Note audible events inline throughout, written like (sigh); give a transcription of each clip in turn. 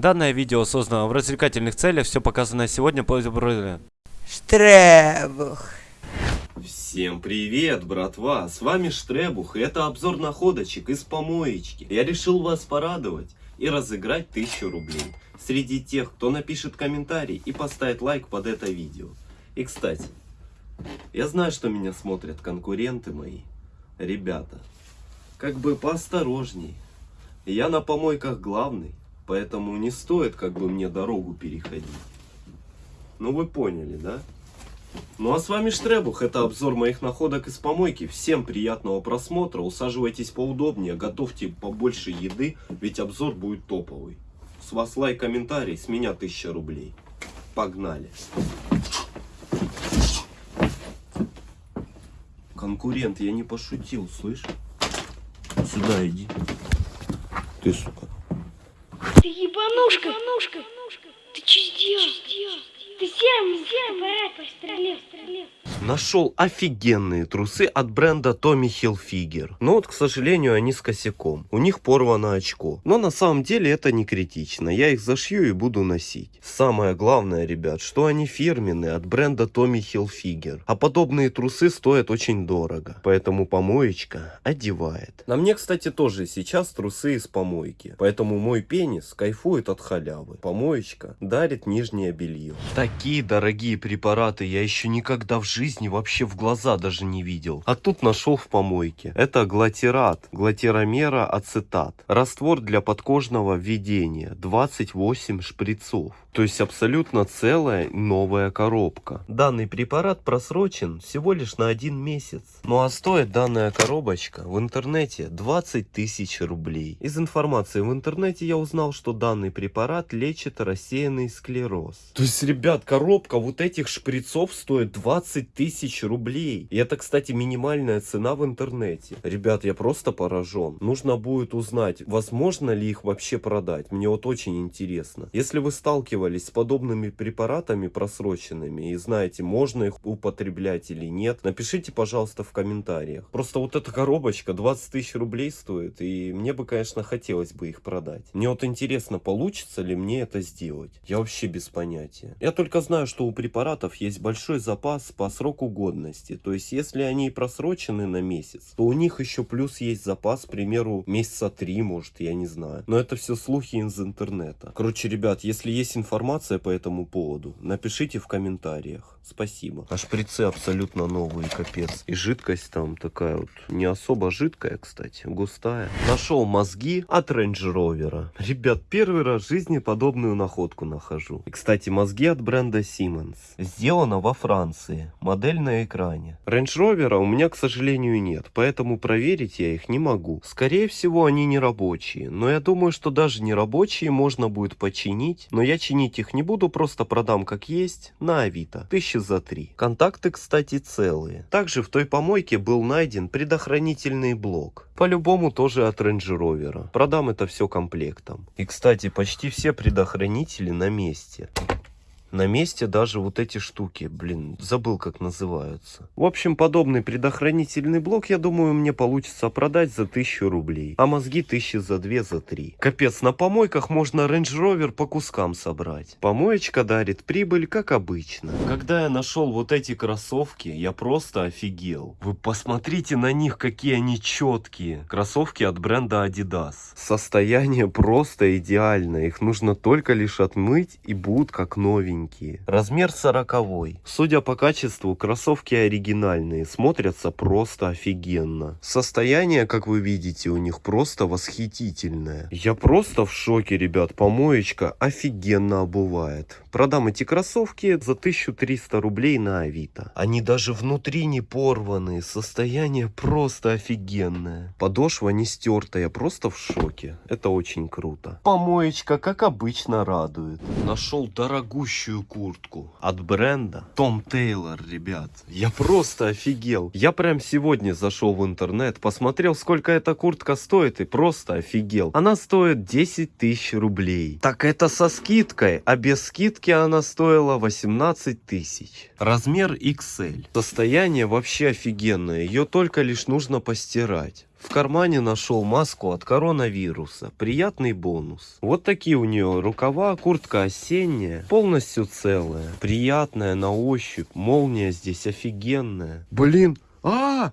Данное видео создано в развлекательных целях, все показанное сегодня по Штребух. Всем привет, братва! С вами Штребух, и это обзор находочек из помоечки. Я решил вас порадовать и разыграть 1000 рублей среди тех, кто напишет комментарий и поставит лайк под это видео. И кстати, я знаю, что меня смотрят конкуренты мои. Ребята, как бы поосторожней. Я на помойках главный, поэтому не стоит как бы мне дорогу переходить. Ну вы поняли, да? Ну а с вами Штребух, это обзор моих находок из помойки. Всем приятного просмотра, усаживайтесь поудобнее, готовьте побольше еды, ведь обзор будет топовый. С вас лайк, комментарий, с меня 1000 рублей. Погнали. Конкурент, я не пошутил, слышь? Сюда иди. Ты, сука. Ебанушка! ебанушка. Ты что сделал? Ты серым, серым пострелил, пострелил. Нашел офигенные трусы от бренда Tommy Hilfiger. Но вот, к сожалению, они с косяком. У них порвано очко. Но на самом деле это не критично. Я их зашью и буду носить. Самое главное, ребят, что они фирменные от бренда Tommy Hilfiger. А подобные трусы стоят очень дорого. Поэтому помоечка одевает. На мне, кстати, тоже сейчас трусы из помойки. Поэтому мой пенис кайфует от халявы. Помоечка дарит нижнее белье. Такие дорогие препараты я еще никогда в жизни жизни вообще в глаза даже не видел. А тут нашел в помойке. Это глатират, глатиромера ацетат. Раствор для подкожного введения. 28 шприцов. То есть абсолютно целая новая коробка. Данный препарат просрочен всего лишь на один месяц. Ну а стоит данная коробочка в интернете 20 тысяч рублей. Из информации в интернете я узнал, что данный препарат лечит рассеянный склероз. То есть, ребят, коробка вот этих шприцов стоит 20 тысяч рублей. И это, кстати, минимальная цена в интернете. Ребят, я просто поражен. Нужно будет узнать, возможно ли их вообще продать. Мне вот очень интересно. Если вы сталкивались с подобными препаратами просроченными и знаете, можно их употреблять или нет, напишите, пожалуйста, в комментариях. Просто вот эта коробочка 20 тысяч рублей стоит, и мне бы, конечно, хотелось бы их продать. Мне вот интересно, получится ли мне это сделать. Я вообще без понятия. Я только знаю, что у препаратов есть большой запас по сроку годности. То есть, если они просрочены на месяц, то у них еще плюс есть запас, к примеру, месяца три, может, я не знаю. Но это все слухи из интернета. Короче, ребят, если есть информация, информация по этому поводу, напишите в комментариях. Спасибо. А шприцы абсолютно новые, капец. И жидкость там такая вот, не особо жидкая, кстати, густая. Нашел мозги от Range Rover. Ребят, первый раз в жизни подобную находку нахожу. И, кстати, мозги от бренда Siemens. Сделано во Франции. Модель на экране. Range Rover у меня, к сожалению, нет, поэтому проверить я их не могу. Скорее всего, они не рабочие. Но я думаю, что даже не рабочие можно будет починить. Но я чинить их не буду, просто продам как есть на Авито. Тысячи за три. Контакты, кстати, целые. Также в той помойке был найден предохранительный блок. По-любому тоже от Range Rover. Продам это все комплектом. И, кстати, почти все предохранители на месте. На месте даже вот эти штуки, блин, забыл как называются. В общем, подобный предохранительный блок, я думаю, мне получится продать за 1000 рублей. А мозги тысячи за 2, за 3. Капец, на помойках можно Range Rover по кускам собрать. Помоечка дарит прибыль, как обычно. Когда я нашел вот эти кроссовки, я просто офигел. Вы посмотрите на них, какие они четкие. Кроссовки от бренда Adidas. Состояние просто идеальное. Их нужно только лишь отмыть и будут как новенькие новенькие. Размер сороковой. Судя по качеству, кроссовки оригинальные, смотрятся просто офигенно. Состояние, как вы видите, у них просто восхитительное. Я просто в шоке, ребят. Помоечка офигенно обувает. Продам эти кроссовки за 1300 рублей на Авито. Они даже внутри не порванные. Состояние просто офигенное. Подошва не стертая, просто в шоке. Это очень круто. Помоечка, как обычно, радует. Нашел дорогущую рабочую куртку от бренда Том Тейлор, ребят. Я просто офигел. Я прям сегодня зашел в интернет, посмотрел, сколько эта куртка стоит и просто офигел. Она стоит 10 тысяч рублей. Так это со скидкой, а без скидки она стоила 18 тысяч. Размер XL. Состояние вообще офигенное, ее только лишь нужно постирать. В кармане нашел маску от коронавируса. Приятный бонус. Вот такие у нее рукава, куртка осенняя, полностью целая. Приятная на ощупь, молния здесь офигенная. Блин, а!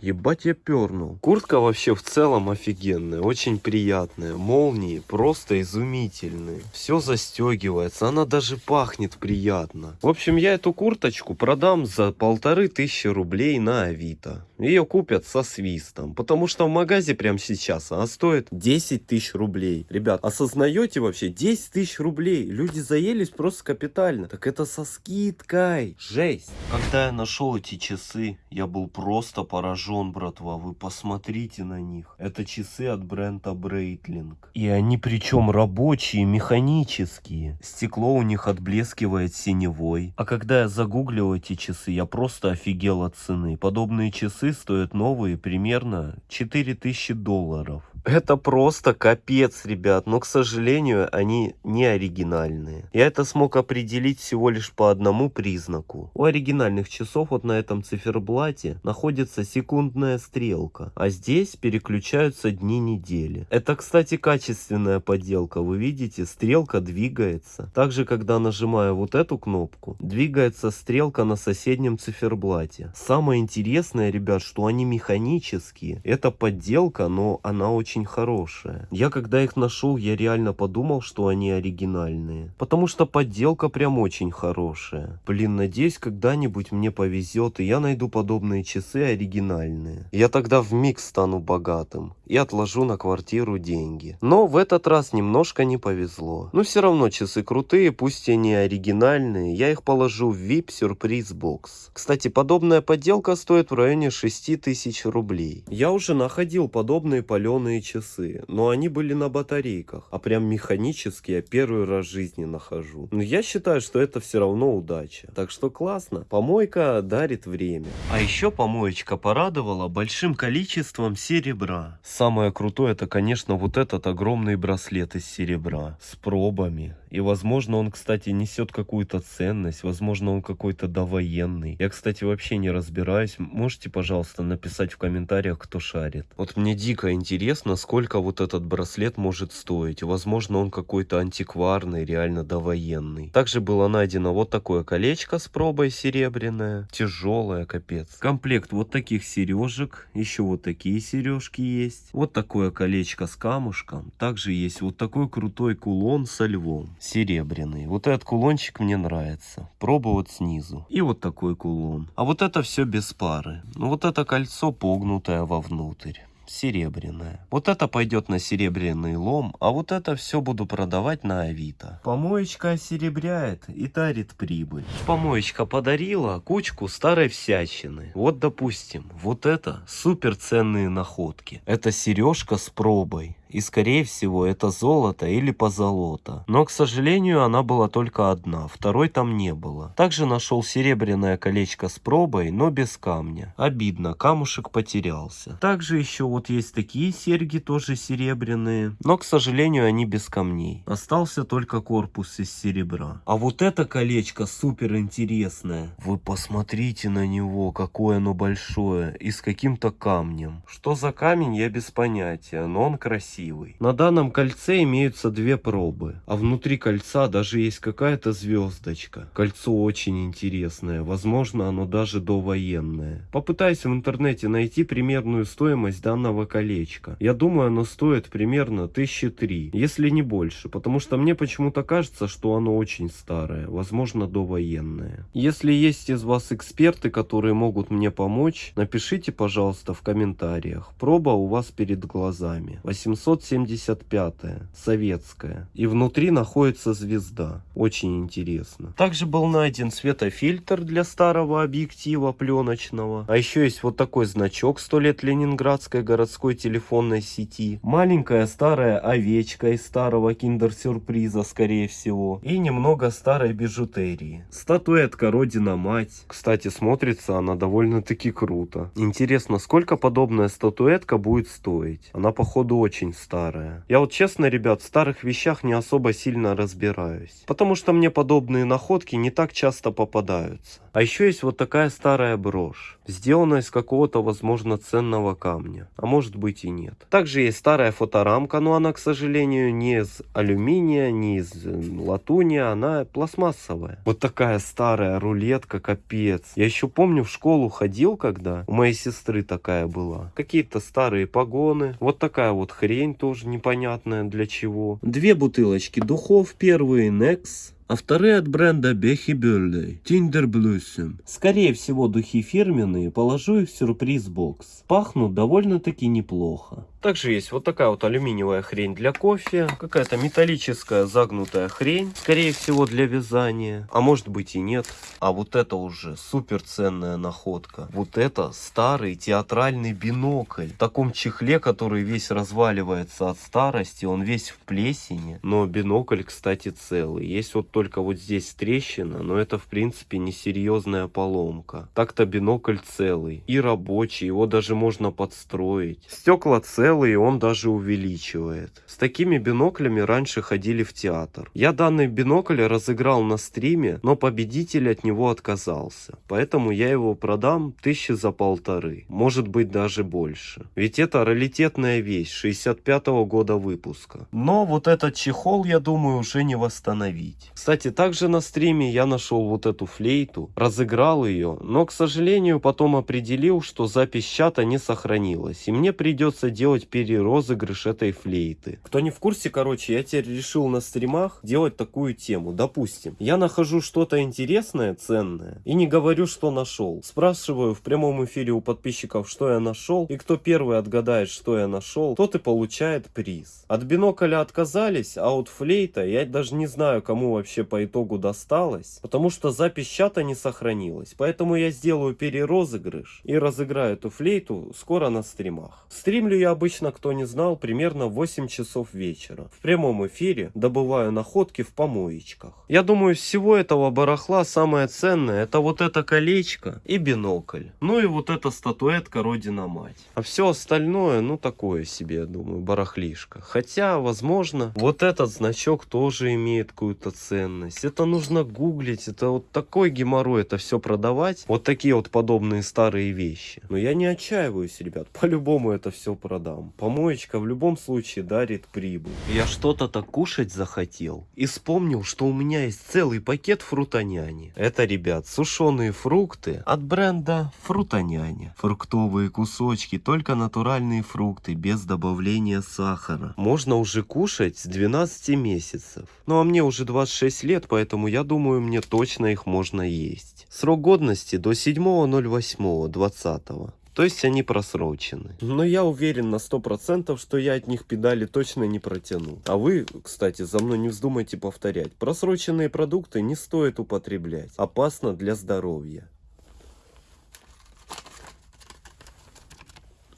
Ебать я пернул. Куртка вообще в целом офигенная, очень приятная. Молнии просто изумительные. Все застегивается, она даже пахнет приятно. В общем, я эту курточку продам за полторы тысячи рублей на Авито. Ее купят со свистом, потому что в магазе прямо сейчас она стоит 10 тысяч рублей. Ребят, осознаете вообще 10 тысяч рублей? Люди заелись просто капитально. Так это со скидкой. Жесть. Когда я нашел эти часы, я был просто поражен, братва. Вы посмотрите на них. Это часы от бренда Breitling. И они причем рабочие, механические. Стекло у них отблескивает синевой. А когда я загуглил эти часы, я просто офигел от цены. Подобные часы стоят новые примерно 4000 долларов. Это просто капец, ребят. Но, к сожалению, они не оригинальные. Я это смог определить всего лишь по одному признаку. У оригинальных часов вот на этом циферблате находится секундная стрелка. А здесь переключаются дни недели. Это, кстати, качественная подделка. Вы видите, стрелка двигается. Также, когда нажимаю вот эту кнопку, двигается стрелка на соседнем циферблате. Самое интересное, ребят, что они механические. Это подделка, но она очень очень хорошая. Я когда их нашел, я реально подумал, что они оригинальные. Потому что подделка прям очень хорошая. Блин, надеюсь, когда-нибудь мне повезет, и я найду подобные часы оригинальные. Я тогда в миг стану богатым и отложу на квартиру деньги. Но в этот раз немножко не повезло. Но все равно часы крутые, пусть и не оригинальные, я их положу в VIP сюрприз бокс. Кстати, подобная подделка стоит в районе 6000 рублей. Я уже находил подобные паленые часы, но они были на батарейках, а прям механические я первый раз в жизни нахожу. Но я считаю, что это все равно удача. Так что классно. Помойка дарит время. А еще помоечка порадовала большим количеством серебра. Самое крутое это, конечно, вот этот огромный браслет из серебра с пробами. И, возможно, он, кстати, несет какую-то ценность. Возможно, он какой-то довоенный. Я, кстати, вообще не разбираюсь. Можете, пожалуйста, написать в комментариях, кто шарит. Вот мне дико интересно, сколько вот этот браслет может стоить. Возможно, он какой-то антикварный, реально довоенный. Также было найдено вот такое колечко с пробой серебряное. Тяжелое, капец. Комплект вот таких сережек. Еще вот такие сережки есть. Вот такое колечко с камушком. Также есть вот такой крутой кулон со львом серебряный. Вот этот кулончик мне нравится. Проба вот снизу. И вот такой кулон. А вот это все без пары. Ну вот это кольцо погнутое вовнутрь серебряная. Вот это пойдет на серебряный лом, а вот это все буду продавать на Авито. Помоечка осеребряет и дарит прибыль. Помоечка подарила кучку старой всячины. Вот допустим, вот это супер ценные находки. Это сережка с пробой. И скорее всего это золото или позолота. Но к сожалению она была только одна, второй там не было. Также нашел серебряное колечко с пробой, но без камня. Обидно, камушек потерялся. Также еще вот есть такие серьги, тоже серебряные. Но к сожалению они без камней. Остался только корпус из серебра. А вот это колечко супер интересное. Вы посмотрите на него, какое оно большое. И с каким-то камнем. Что за камень я без понятия, но он красивый красивый. На данном кольце имеются две пробы, а внутри кольца даже есть какая-то звездочка. Кольцо очень интересное, возможно оно даже довоенное. Попытаюсь в интернете найти примерную стоимость данного колечка. Я думаю оно стоит примерно тысячи три, если не больше, потому что мне почему-то кажется, что оно очень старое, возможно довоенное. Если есть из вас эксперты, которые могут мне помочь, напишите пожалуйста в комментариях. Проба у вас перед глазами. 800 775 советская. И внутри находится звезда. Очень интересно. Также был найден светофильтр для старого объектива пленочного. А еще есть вот такой значок 100 лет Ленинградской городской телефонной сети. Маленькая старая овечка из старого киндер-сюрприза, скорее всего. И немного старой бижутерии. Статуэтка Родина-Мать. Кстати, смотрится она довольно-таки круто. Интересно, сколько подобная статуэтка будет стоить? Она, походу, очень старая. Я вот честно, ребят, в старых вещах не особо сильно разбираюсь. Потому что мне подобные находки не так часто попадаются. А еще есть вот такая старая брошь. Сделана из какого-то, возможно, ценного камня. А может быть и нет. Также есть старая фоторамка, но она, к сожалению, не из алюминия, не из э, латуни, она пластмассовая. Вот такая старая рулетка, капец. Я еще помню, в школу ходил, когда у моей сестры такая была. Какие-то старые погоны. Вот такая вот хрень тоже непонятная для чего. Две бутылочки духов. Первые Nex, а вторые от бренда Бехи Бюллей, Tinder Blossom. Скорее всего духи фирменные, положу их в сюрприз-бокс. Пахнут довольно-таки неплохо. Также есть вот такая вот алюминиевая хрень для кофе, какая-то металлическая загнутая хрень, скорее всего для вязания, а может быть и нет. А вот это уже супер ценная находка. Вот это старый театральный бинокль. В таком чехле, который весь разваливается от старости, он весь в плесени. Но бинокль, кстати, целый. Есть вот только вот здесь трещина, но это в принципе несерьезная поломка. Так-то бинокль целый и рабочий, его даже можно подстроить. Стекла целые целый, он даже увеличивает. С такими биноклями раньше ходили в театр. Я данный бинокль разыграл на стриме, но победитель от него отказался. Поэтому я его продам тысячи за полторы. Может быть даже больше. Ведь это раритетная вещь 65 -го года выпуска. Но вот этот чехол, я думаю, уже не восстановить. Кстати, также на стриме я нашел вот эту флейту, разыграл ее, но, к сожалению, потом определил, что запись чата не сохранилась. И мне придется делать делать перерозыгрыш этой флейты. Кто не в курсе, короче, я теперь решил на стримах делать такую тему. Допустим, я нахожу что-то интересное, ценное, и не говорю, что нашел. Спрашиваю в прямом эфире у подписчиков, что я нашел, и кто первый отгадает, что я нашел, тот и получает приз. От бинокля отказались, а от флейта я даже не знаю, кому вообще по итогу досталось, потому что запись чата не сохранилась. Поэтому я сделаю перерозыгрыш и разыграю эту флейту скоро на стримах. Стримлю я обычно, кто не знал, примерно 8 часов вечера. В прямом эфире добываю находки в помоечках. Я думаю, всего этого барахла самое ценное это вот это колечко и бинокль. Ну и вот эта статуэтка Родина Мать. А все остальное, ну такое себе, я думаю, барахлишко. Хотя, возможно, вот этот значок тоже имеет какую-то ценность. Это нужно гуглить, это вот такой геморрой это все продавать. Вот такие вот подобные старые вещи. Но я не отчаиваюсь, ребят, (laughs) по-любому это все продам продам. Помоечка в любом случае дарит прибыль. Я что-то так кушать захотел. И вспомнил, что у меня есть целый пакет фрутоняни. Это, ребят, сушеные фрукты от бренда Фрутоняня. Фруктовые кусочки, только натуральные фрукты, без добавления сахара. Можно уже кушать с 12 месяцев. Ну а мне уже 26 лет, поэтому я думаю, мне точно их можно есть. Срок годности до 7.08.20. То есть они просрочены. Но я уверен на 100%, что я от них педали точно не протяну. А вы, кстати, за мной не вздумайте повторять. Просроченные продукты не стоит употреблять. Опасно для здоровья.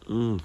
Ммм,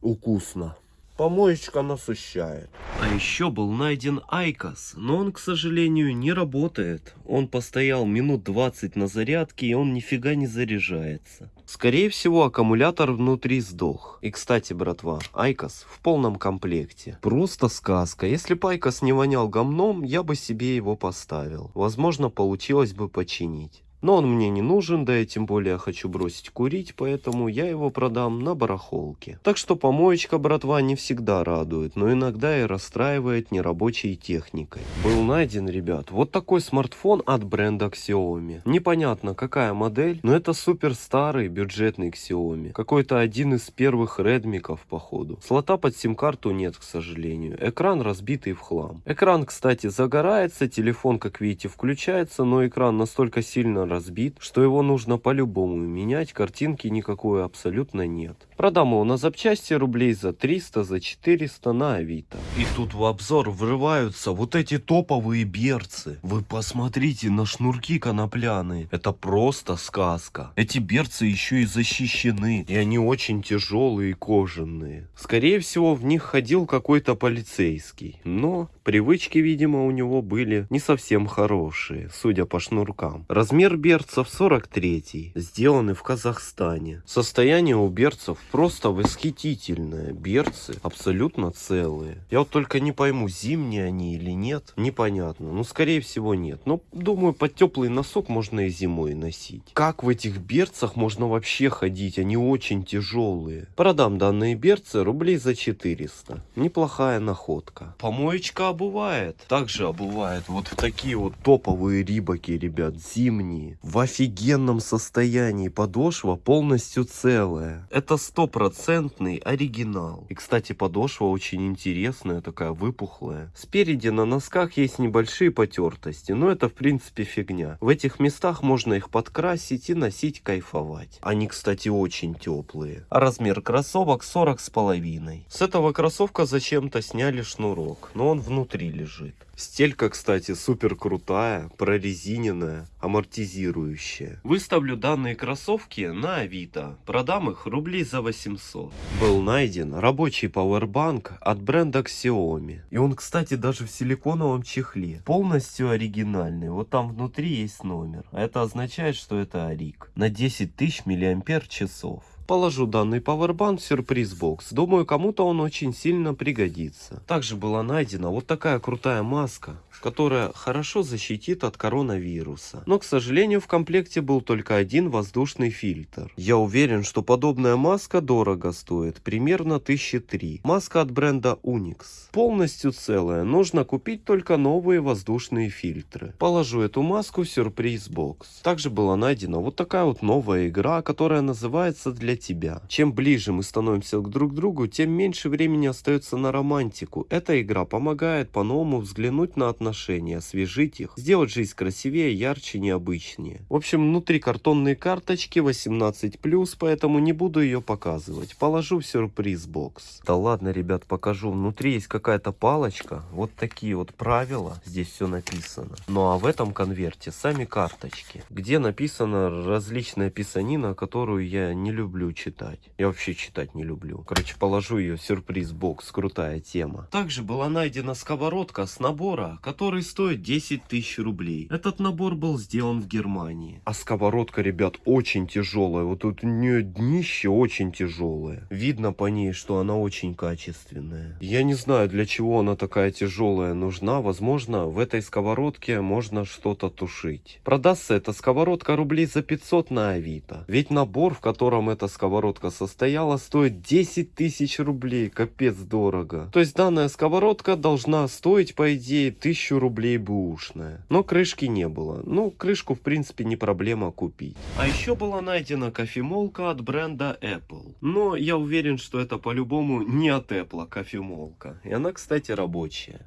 вкусно. Помоечка насыщает. А еще был найден IQOS, но он, к сожалению, не работает. Он постоял минут 20 на зарядке, и он нифига не заряжается. Скорее всего, аккумулятор внутри сдох. И, кстати, братва, IQOS в полном комплекте. Просто сказка. Если бы IQOS не вонял говном, я бы себе его поставил. Возможно, получилось бы починить. Но он мне не нужен, да и тем более хочу бросить курить, поэтому я его продам на барахолке. Так что помоечка, братва, не всегда радует, но иногда и расстраивает нерабочей техникой. Был найден, ребят, вот такой смартфон от бренда Xiaomi. Непонятно какая модель, но это супер старый бюджетный Xiaomi. Какой-то один из первых редмиков, походу. Слота под сим-карту нет, к сожалению. Экран разбитый в хлам. Экран, кстати, загорается, телефон, как видите, включается, но экран настолько сильно разбит, что его нужно по-любому менять, картинки никакой абсолютно нет. Продам его на запчасти рублей за 300, за 400 на Авито. И тут в обзор врываются вот эти топовые берцы. Вы посмотрите на шнурки конопляные. Это просто сказка. Эти берцы еще и защищены. И они очень тяжелые и кожаные. Скорее всего в них ходил какой-то полицейский. Но привычки, видимо, у него были не совсем хорошие, судя по шнуркам. Размер берцев 43, сделаны в Казахстане. Состояние у берцев просто восхитительная. Берцы абсолютно целые. Я вот только не пойму, зимние они или нет. Непонятно. Ну, скорее всего, нет. Но, думаю, под теплый носок можно и зимой носить. Как в этих берцах можно вообще ходить? Они очень тяжелые. Продам данные берцы рублей за 400. Неплохая находка. Помоечка обувает. Также обувает вот в такие вот топовые рибаки, ребят, зимние. В офигенном состоянии. Подошва полностью целая. Это стопроцентный оригинал. И, кстати, подошва очень интересная, такая выпухлая. Спереди на носках есть небольшие потертости, но это, в принципе, фигня. В этих местах можно их подкрасить и носить кайфовать. Они, кстати, очень теплые. А размер кроссовок 40 с половиной. С этого кроссовка зачем-то сняли шнурок, но он внутри лежит. Стелька, кстати, супер крутая, прорезиненная, амортизирующая. Выставлю данные кроссовки на Авито. Продам их рублей за 800. Был найден рабочий пауэрбанк от бренда Xiaomi. И он, кстати, даже в силиконовом чехле. Полностью оригинальный. Вот там внутри есть номер. Это означает, что это Арик. На 10 тысяч миллиампер часов. Положу данный пауэрбанк в сюрприз-бокс. Думаю, кому-то он очень сильно пригодится. Также была найдена вот такая крутая маска, которая хорошо защитит от коронавируса. Но, к сожалению, в комплекте был только один воздушный фильтр. Я уверен, что подобная маска дорого стоит, примерно 1003. Маска от бренда Unix. Полностью целая, нужно купить только новые воздушные фильтры. Положу эту маску в сюрприз-бокс. Также была найдена вот такая вот новая игра, которая называется «Для тебя». Чем ближе мы становимся к друг другу, тем меньше времени остается на романтику. Эта игра помогает по-новому взглянуть на отношения, освежить их, сделать жизнь красивее, ярче, необычнее. В общем, внутри картонные карточки 18+, поэтому не буду ее показывать. Положу в сюрприз-бокс. Да ладно, ребят, покажу. Внутри есть какая-то палочка. Вот такие вот правила. Здесь все написано. Ну а в этом конверте сами карточки, где написана различная писанина, которую я не люблю читать. Я вообще читать не люблю. Короче, положу ее в сюрприз-бокс. Крутая тема. Также была найдена сковородка с набора, который стоит 10 тысяч рублей. Этот набор был сделан в Германии. А сковородка, ребят, очень тяжелая. Вот тут у нее днище очень тяжелое. Видно по ней, что она очень качественная. Я не знаю, для чего она такая тяжелая нужна. Возможно, в этой сковородке можно что-то тушить. Продастся эта сковородка рублей за 500 на Авито. Ведь набор, в котором эта сковородка состояла, стоит 10 тысяч рублей. Капец дорого. То есть данная сковородка должна стоить, по идее, 1000 рублей бэушная. Но крышки не было. Ну, крышку, в принципе, не проблема купить. А еще была найдена кофемолка от бренда Apple. Но я уверен, что это по-любому не от Apple кофемолка. И она, кстати, рабочая.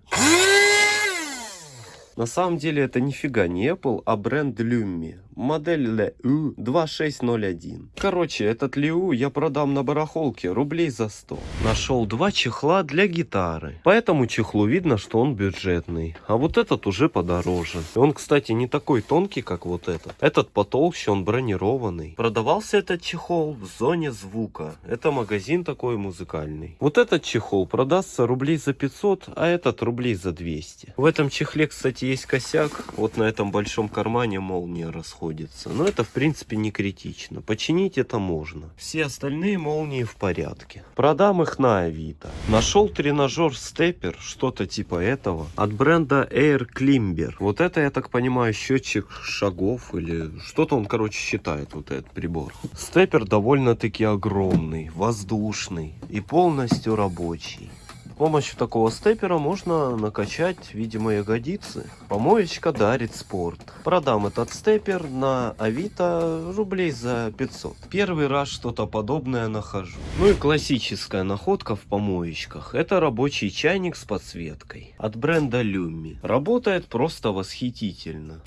На самом деле это нифига не Apple, а бренд Lummi. Модель LU 2601. Короче, этот LU я продам на барахолке рублей за 100. Нашел два чехла для гитары. По этому чехлу видно, что он бюджетный. А вот этот уже подороже. Он, кстати, не такой тонкий, как вот этот. Этот потолще, он бронированный. Продавался этот чехол в зоне звука. Это магазин такой музыкальный. Вот этот чехол продастся рублей за 500, а этот рублей за 200. В этом чехле, кстати, есть косяк. Вот на этом большом кармане молния расходится. Но это, в принципе, не критично. Починить это можно. Все остальные молнии в порядке. Продам их на Авито. Нашел тренажер степер, что-то типа этого, от бренда Air Climber. Вот это, я так понимаю, счетчик шагов или что-то он, короче, считает, вот этот прибор. Степер довольно-таки огромный, воздушный и полностью рабочий. Помощью такого степера можно накачать, видимо, ягодицы. Помоечка дарит спорт. Продам этот степер на Авито рублей за 500. Первый раз что-то подобное нахожу. Ну и классическая находка в помоечках. Это рабочий чайник с подсветкой. От бренда Lummi. Работает просто восхитительно.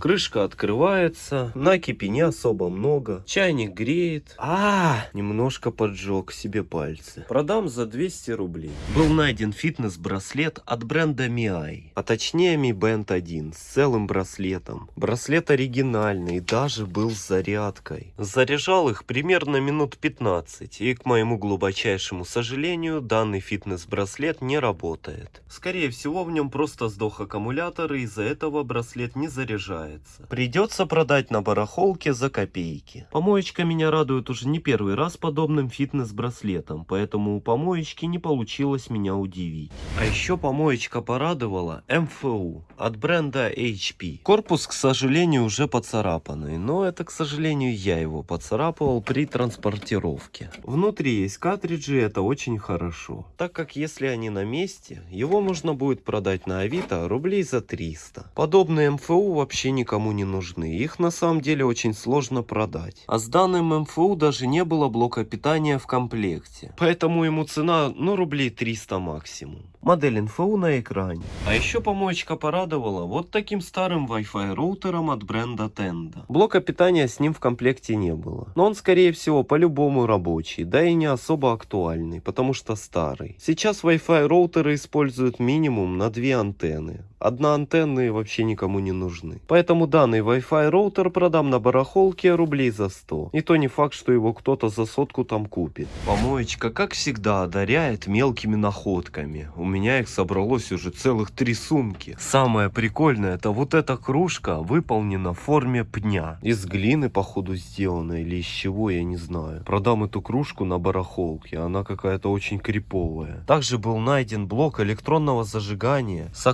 Крышка открывается, накипи не особо много, чайник греет. А, немножко поджег себе пальцы. Продам за 200 рублей. Был найден фитнес-браслет от бренда Miai, а точнее Mi Band 1 с целым браслетом. Браслет оригинальный, даже был с зарядкой. Заряжал их примерно минут 15, и к моему глубочайшему сожалению, данный фитнес-браслет не работает. Скорее всего, в нем просто сдох аккумулятор, и из-за этого браслет не заряжает. Покупается. Придется продать на барахолке за копейки. Помоечка меня радует уже не первый раз подобным фитнес-браслетом, поэтому у помоечки не получилось меня удивить. А еще помоечка порадовала МФУ от бренда HP. Корпус, к сожалению, уже поцарапанный, но это, к сожалению, я его поцарапывал при транспортировке. Внутри есть картриджи, это очень хорошо. Так как если они на месте, его можно будет продать на Авито рублей за 300. Подобные МФУ вообще никому не нужны, их на самом деле очень сложно продать. А с данным МФУ даже не было блока питания в комплекте. Поэтому ему цена, ну, рублей 300 максимум. Модель МФУ на экране. А еще помоечка порадовала вот таким старым Wi-Fi роутером от бренда Tenda. Блока питания с ним в комплекте не было. Но он, скорее всего, по-любому рабочий, да и не особо актуальный, потому что старый. Сейчас Wi-Fi роутеры используют минимум на две антенны. Одна антенны вообще никому не нужны. Поэтому данный Wi-Fi роутер продам на барахолке рублей за 100. И то не факт, что его кто-то за сотку там купит. Помоечка, как всегда, одаряет мелкими находками. У меня их собралось уже целых три сумки. Самое прикольное, это вот эта кружка выполнена в форме пня. Из глины, походу, сделана или из чего, я не знаю. Продам эту кружку на барахолке, она какая-то очень криповая. Также был найден блок электронного зажигания с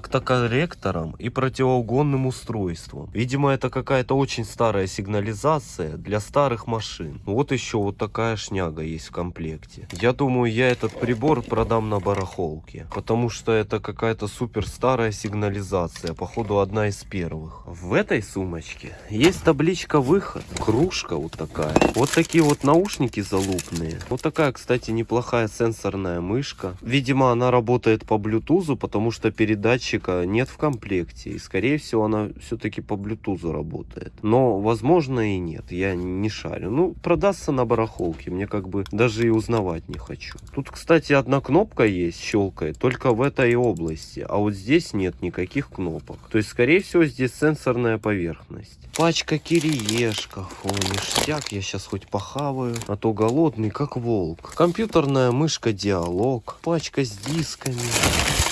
октокорректором и противоугонным устройством. Видимо, это какая-то очень старая сигнализация для старых машин. Вот еще вот такая шняга есть в комплекте. Я думаю, я этот прибор продам на барахолке, потому что это какая-то супер старая сигнализация, походу одна из первых. В этой сумочке есть табличка выход, кружка вот такая, вот такие вот наушники залупные, вот такая, кстати, неплохая сенсорная мышка. Видимо, она работает по блютузу, потому что передатчика нет в комплекте, и скорее всего она все-таки по блютузу работает. Но возможно и нет, я не шарю. Ну, продастся на барахолке, мне как бы даже и узнавать не хочу. Тут, кстати, одна кнопка есть, щелкает, только в этой области, а вот здесь нет никаких кнопок. То есть, скорее всего, здесь сенсорная поверхность. Пачка кириешков, о, ништяк, я сейчас хоть похаваю, а то голодный, как волк. Компьютерная мышка диалог, пачка с дисками.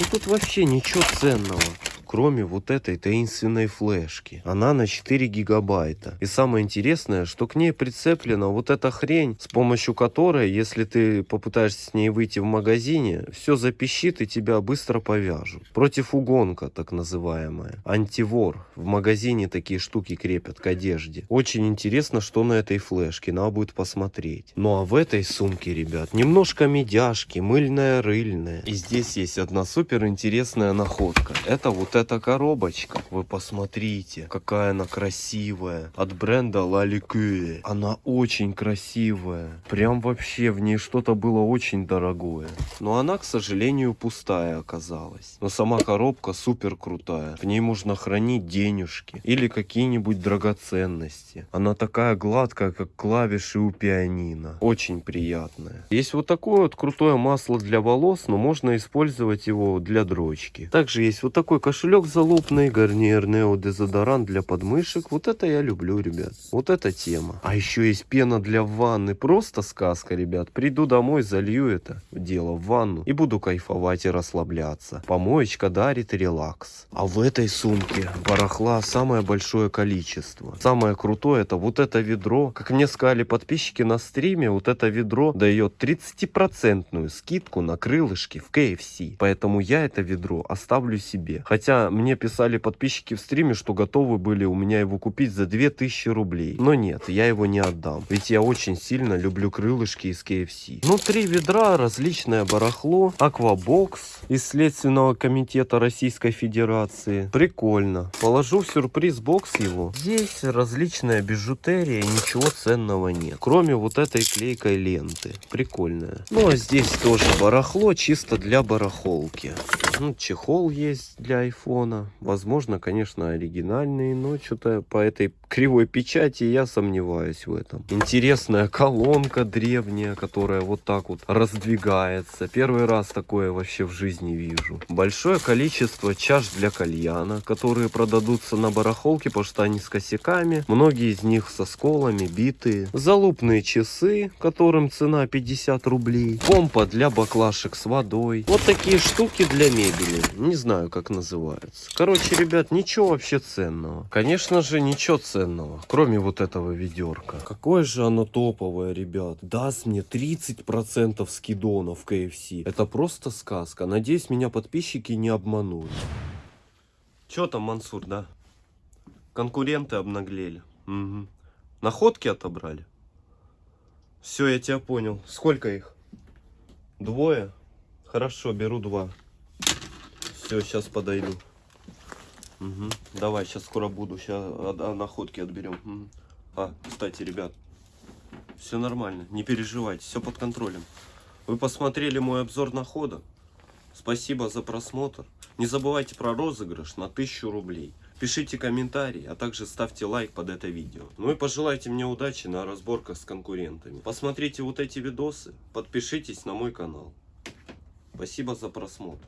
И тут вообще ничего ценного кроме вот этой таинственной флешки. Она на 4 гигабайта. И самое интересное, что к ней прицеплена вот эта хрень, с помощью которой, если ты попытаешься с ней выйти в магазине, все запищит и тебя быстро повяжут. Против угонка, так называемая. Антивор. В магазине такие штуки крепят к одежде. Очень интересно, что на этой флешке. Надо будет посмотреть. Ну а в этой сумке, ребят, немножко медяшки, мыльная, рыльная. И здесь есть одна супер интересная находка. Это вот эта коробочка. Вы посмотрите, какая она красивая. От бренда Lique. Она очень красивая. Прям вообще в ней что-то было очень дорогое. Но она, к сожалению, пустая оказалась. Но сама коробка супер крутая. В ней можно хранить денежки или какие-нибудь драгоценности. Она такая гладкая, как клавиши у пианино. Очень приятная. Есть вот такое вот крутое масло для волос, но можно использовать его для дрочки. Также есть вот такой кошелек залупный, гарниер Нео дезодорант для подмышек. Вот это я люблю, ребят. Вот эта тема. А еще есть пена для ванны. Просто сказка, ребят. Приду домой, залью это дело в ванну и буду кайфовать и расслабляться. Помоечка дарит релакс. А в этой сумке барахла самое большое количество. Самое крутое это вот это ведро. Как мне сказали подписчики на стриме, вот это ведро дает 30% скидку на крылышки в KFC. Поэтому я это ведро оставлю себе. Хотя мне писали подписчики в стриме, что готовы были у меня его купить за 2000 рублей. Но нет, я его не отдам. Ведь я очень сильно люблю крылышки из KFC. Внутри ведра различное барахло. Аквабокс из Следственного комитета Российской Федерации. Прикольно. Положу в сюрприз бокс его. Здесь различная бижутерия, ничего ценного нет. Кроме вот этой клейкой ленты. Прикольная. Ну а здесь тоже барахло, чисто для барахолки. Ну, чехол есть для айфона. Возможно, конечно, оригинальный, но что-то по этой кривой печати я сомневаюсь в этом. Интересная колонка древняя, которая вот так вот раздвигается. Первый раз такое вообще в жизни вижу. Большое количество чаш для кальяна, которые продадутся на барахолке, потому что они с косяками. Многие из них со сколами, битые. Залупные часы, которым цена 50 рублей. Помпа для баклашек с водой. Вот такие штуки для мебели. Не знаю, как называть называется. Короче, ребят, ничего вообще ценного. Конечно же, ничего ценного, кроме вот этого ведерка. Какое же оно топовое, ребят. Даст мне 30% скидонов в KFC. Это просто сказка. Надеюсь, меня подписчики не обманули. Че там, Мансур, да? Конкуренты обнаглели. Угу. Находки отобрали? Все, я тебя понял. Сколько их? Двое? Хорошо, беру два. Все, сейчас подойду. Мгм. Давай, сейчас скоро буду. Сейчас находки отберем. Мгм. А, кстати, ребят, все нормально, не переживайте, все под контролем. Вы посмотрели мой обзор находок. Спасибо за просмотр. Не забывайте про розыгрыш на 1000 рублей. Пишите комментарии, а также ставьте лайк под это видео. Ну и пожелайте мне удачи на разборках с конкурентами. Посмотрите вот эти видосы, подпишитесь на мой канал. Спасибо за просмотр.